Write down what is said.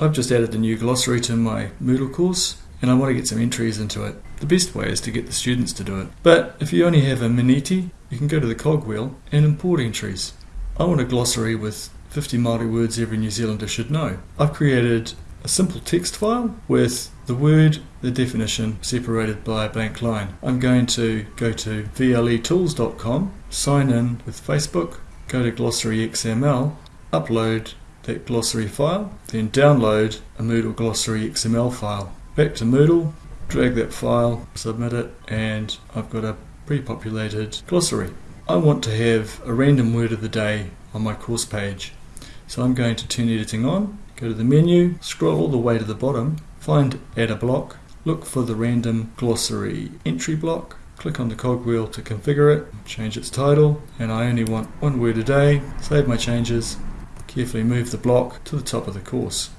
I've just added the new glossary to my Moodle course and I want to get some entries into it. The best way is to get the students to do it. But if you only have a Maneti, you can go to the cogwheel and import entries. I want a glossary with 50 Māori words every New Zealander should know. I've created a simple text file with the word, the definition separated by a blank line. I'm going to go to vletools.com, sign in with Facebook, go to glossary XML, upload that glossary file, then download a Moodle glossary XML file. Back to Moodle, drag that file, submit it, and I've got a pre-populated glossary. I want to have a random word of the day on my course page. So I'm going to turn editing on, go to the menu, scroll all the way to the bottom, find add a block, look for the random glossary entry block, click on the cogwheel to configure it, change its title, and I only want one word a day, save my changes, carefully move the block to the top of the course.